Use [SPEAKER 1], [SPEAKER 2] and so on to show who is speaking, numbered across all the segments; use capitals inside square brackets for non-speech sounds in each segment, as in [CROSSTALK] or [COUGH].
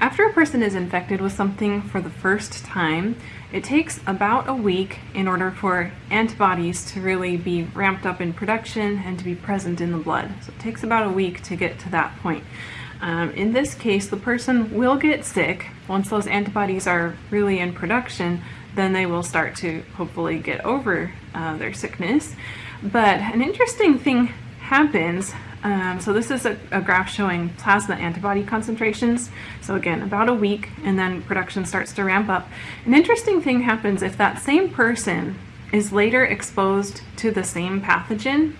[SPEAKER 1] After a person is infected with something for the first time, it takes about a week in order for antibodies to really be ramped up in production and to be present in the blood. So it takes about a week to get to that point. Um, in this case, the person will get sick. Once those antibodies are really in production, then they will start to hopefully get over uh, their sickness. But an interesting thing happens um, so this is a, a, graph showing plasma antibody concentrations. So again, about a week, and then production starts to ramp up. An interesting thing happens if that same person is later exposed to the same pathogen.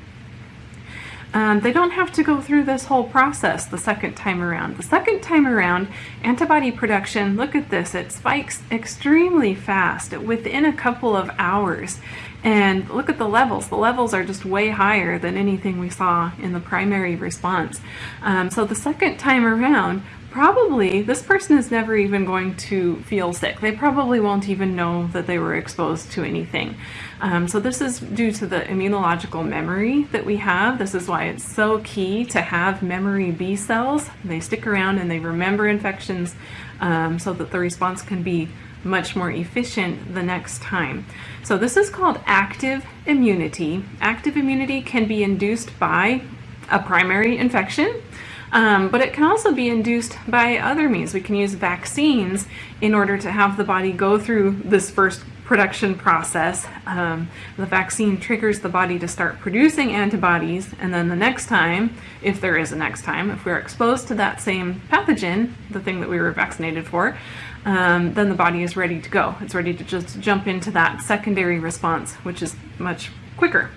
[SPEAKER 1] Um, they don't have to go through this whole process the second time around. The second time around, antibody production, look at this, it spikes extremely fast within a couple of hours. And look at the levels. The levels are just way higher than anything we saw in the primary response. Um, so the second time around, probably this person is never even going to feel sick. They probably won't even know that they were exposed to anything. Um, so this is due to the immunological memory that we have. This is why it's so key to have memory B cells. They stick around and they remember infections um, so that the response can be much more efficient the next time. So this is called active immunity. Active immunity can be induced by a primary infection, um, but it can also be induced by other means. We can use vaccines in order to have the body go through this first production process. Um, the vaccine triggers the body to start producing antibodies, and then the next time, if there is a next time, if we're exposed to that same pathogen, the thing that we were vaccinated for, um, then the body is ready to go. It's ready to just jump into that secondary response, which is much quicker.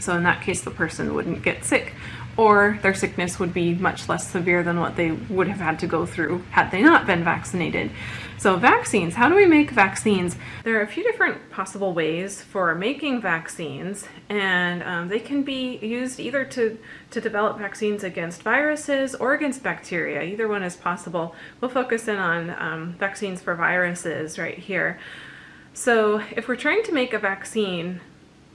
[SPEAKER 1] So in that case, the person wouldn't get sick or their sickness would be much less severe than what they would have had to go through had they not been vaccinated. So vaccines, how do we make vaccines? There are a few different possible ways for making vaccines and um, they can be used either to, to develop vaccines against viruses or against bacteria. Either one is possible. We'll focus in on um, vaccines for viruses right here. So if we're trying to make a vaccine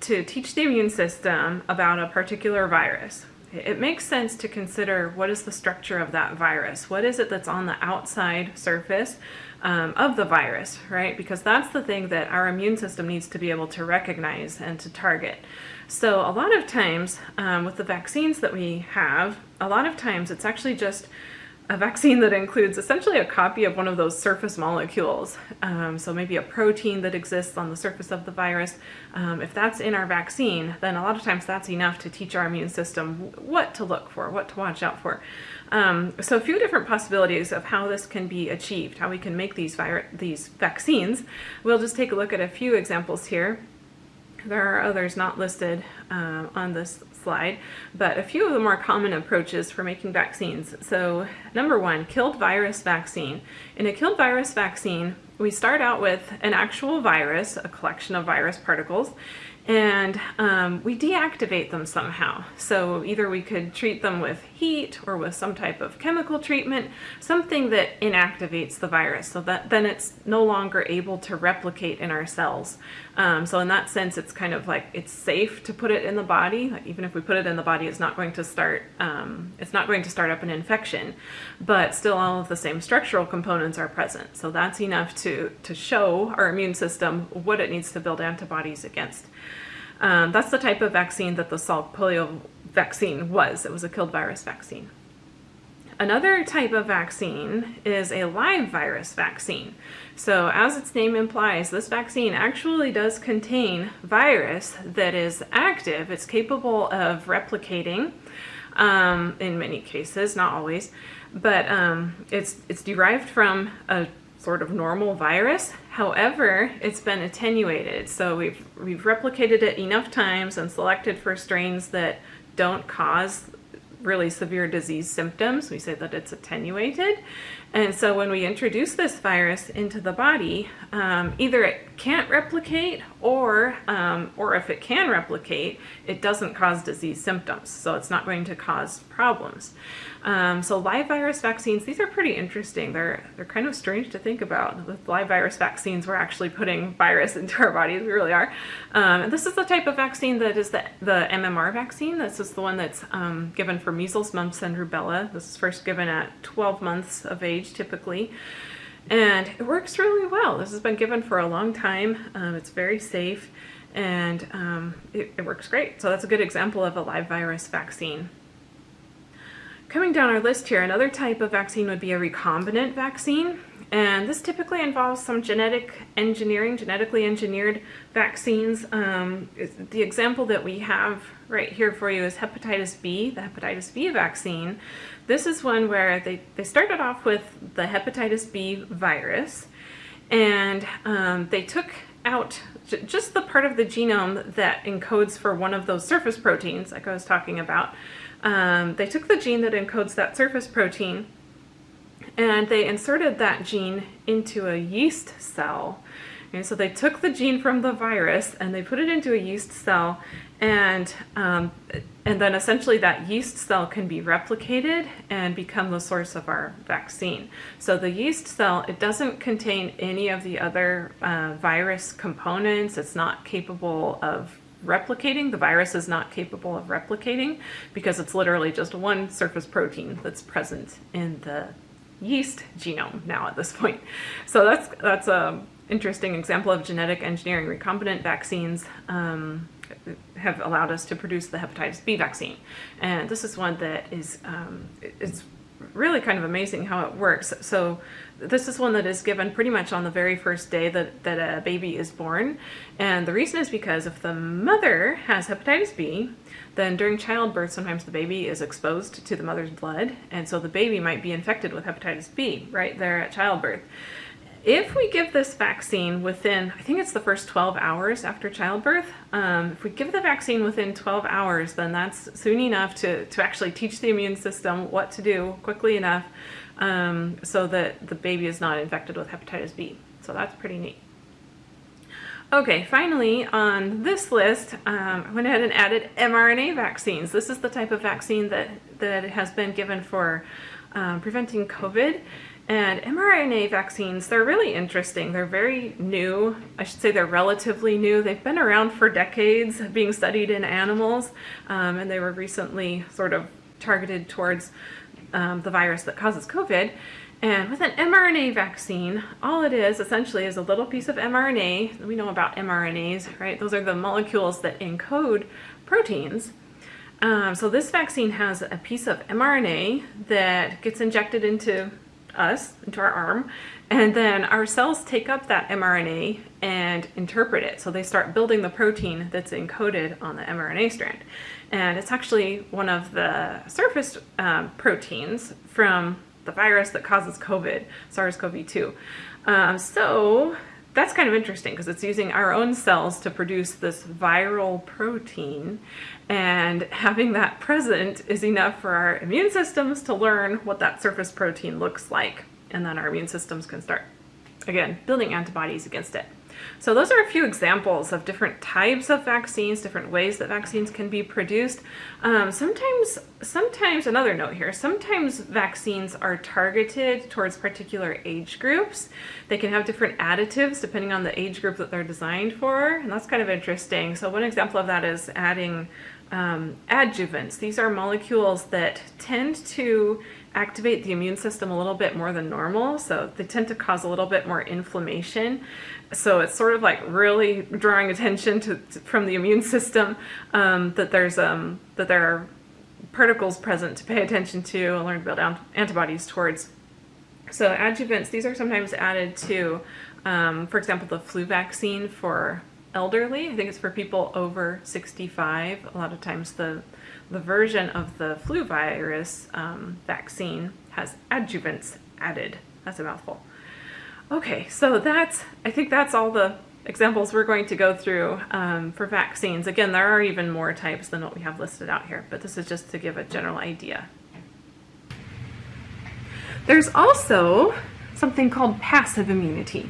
[SPEAKER 1] to teach the immune system about a particular virus, it makes sense to consider what is the structure of that virus? What is it that's on the outside surface um, of the virus, right? Because that's the thing that our immune system needs to be able to recognize and to target. So a lot of times um, with the vaccines that we have, a lot of times it's actually just a vaccine that includes essentially a copy of one of those surface molecules. Um, so maybe a protein that exists on the surface of the virus. Um, if that's in our vaccine, then a lot of times that's enough to teach our immune system what to look for, what to watch out for. Um, so a few different possibilities of how this can be achieved, how we can make these, these vaccines. We'll just take a look at a few examples here. There are others not listed um, on this slide, but a few of the more common approaches for making vaccines. So number one, killed virus vaccine. In a killed virus vaccine, we start out with an actual virus, a collection of virus particles, and um, we deactivate them somehow. So either we could treat them with heat or with some type of chemical treatment, something that inactivates the virus so that then it's no longer able to replicate in our cells. Um, so in that sense, it's kind of like it's safe to put it in the body. Like even if we put it in the body, it's not going to start, um, it's not going to start up an infection, but still all of the same structural components are present. So that's enough to, to show our immune system what it needs to build antibodies against. Um, that's the type of vaccine that the Salk polio vaccine was. It was a killed virus vaccine. Another type of vaccine is a live virus vaccine. So as its name implies, this vaccine actually does contain virus that is active. It's capable of replicating um, in many cases, not always, but um, it's, it's derived from a sort of normal virus. However, it's been attenuated. So we've, we've replicated it enough times and selected for strains that don't cause really severe disease symptoms. We say that it's attenuated. And so when we introduce this virus into the body, um, either it can't replicate or, um, or if it can replicate, it doesn't cause disease symptoms, so it's not going to cause problems. Um, so live virus vaccines, these are pretty interesting. They're, they're kind of strange to think about. With live virus vaccines, we're actually putting virus [LAUGHS] into our bodies, we really are. Um, and this is the type of vaccine that is the, the MMR vaccine. This is the one that's um, given for measles, mumps, and rubella. This is first given at 12 months of age, typically. And it works really well. This has been given for a long time. Um, it's very safe and um, it, it works great. So that's a good example of a live virus vaccine. Coming down our list here, another type of vaccine would be a recombinant vaccine. And this typically involves some genetic engineering, genetically engineered vaccines. Um, the example that we have right here for you is hepatitis B, the hepatitis B vaccine. This is one where they, they started off with the hepatitis B virus and um, they took out just the part of the genome that encodes for one of those surface proteins like I was talking about. Um, they took the gene that encodes that surface protein and they inserted that gene into a yeast cell. And so they took the gene from the virus and they put it into a yeast cell and um, and then essentially that yeast cell can be replicated and become the source of our vaccine. So the yeast cell, it doesn't contain any of the other uh, virus components. It's not capable of replicating. The virus is not capable of replicating because it's literally just one surface protein that's present in the yeast genome now at this point. So that's that's a interesting example of genetic engineering. Recombinant vaccines um, have allowed us to produce the hepatitis B vaccine. And this is one that is um, it's really kind of amazing how it works. So this is one that is given pretty much on the very first day that, that a baby is born. And the reason is because if the mother has hepatitis B, then during childbirth, sometimes the baby is exposed to the mother's blood. And so the baby might be infected with hepatitis B right there at childbirth. If we give this vaccine within, I think it's the first 12 hours after childbirth, um, if we give the vaccine within 12 hours, then that's soon enough to, to actually teach the immune system what to do quickly enough um, so that the baby is not infected with hepatitis B. So that's pretty neat. Okay, finally on this list, um, I went ahead and added mRNA vaccines. This is the type of vaccine that, that has been given for um, preventing COVID. And mRNA vaccines, they're really interesting. They're very new. I should say they're relatively new. They've been around for decades, being studied in animals, um, and they were recently sort of targeted towards um, the virus that causes COVID. And with an mRNA vaccine, all it is essentially is a little piece of mRNA. We know about mRNAs, right? Those are the molecules that encode proteins. Um, so this vaccine has a piece of mRNA that gets injected into us, into our arm, and then our cells take up that mRNA and interpret it. So they start building the protein that's encoded on the mRNA strand. And it's actually one of the surface um, proteins from the virus that causes COVID, SARS-CoV-2. Um, so that's kind of interesting because it's using our own cells to produce this viral protein and having that present is enough for our immune systems to learn what that surface protein looks like and then our immune systems can start again building antibodies against it. So those are a few examples of different types of vaccines, different ways that vaccines can be produced. Um, sometimes, sometimes, another note here, sometimes vaccines are targeted towards particular age groups. They can have different additives depending on the age group that they're designed for, and that's kind of interesting. So one example of that is adding um, adjuvants. These are molecules that tend to activate the immune system a little bit more than normal, so they tend to cause a little bit more inflammation. So it's sort of like really drawing attention to, to from the immune system um, that there's um, that there are particles present to pay attention to and learn to build antibodies towards. So adjuvants, these are sometimes added to, um, for example, the flu vaccine for elderly. I think it's for people over 65. A lot of times the the version of the flu virus um, vaccine has adjuvants added. That's a mouthful. Okay, so that's, I think that's all the examples we're going to go through um, for vaccines. Again, there are even more types than what we have listed out here, but this is just to give a general idea. There's also something called passive immunity.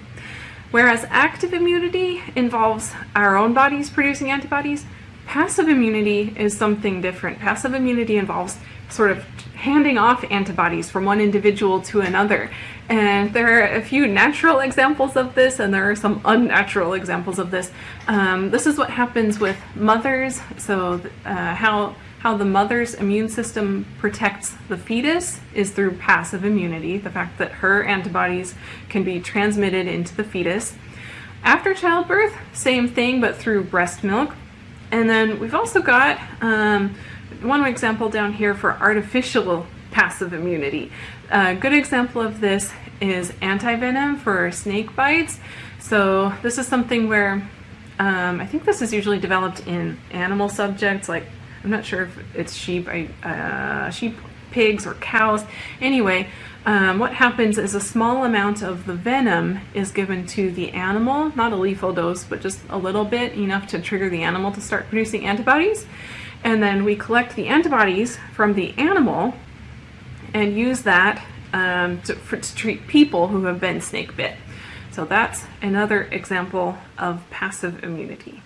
[SPEAKER 1] Whereas active immunity involves our own bodies producing antibodies, passive immunity is something different. Passive immunity involves sort of handing off antibodies from one individual to another. And there are a few natural examples of this, and there are some unnatural examples of this. Um, this is what happens with mothers. So, uh, how how the mother's immune system protects the fetus is through passive immunity, the fact that her antibodies can be transmitted into the fetus. After childbirth, same thing, but through breast milk. And then we've also got um, one example down here for artificial passive immunity. A good example of this is antivenom for snake bites. So this is something where um, I think this is usually developed in animal subjects like I'm not sure if it's sheep, uh, sheep, pigs, or cows. Anyway, um, what happens is a small amount of the venom is given to the animal, not a lethal dose, but just a little bit, enough to trigger the animal to start producing antibodies. And then we collect the antibodies from the animal and use that um, to, for, to treat people who have been snake bit. So that's another example of passive immunity.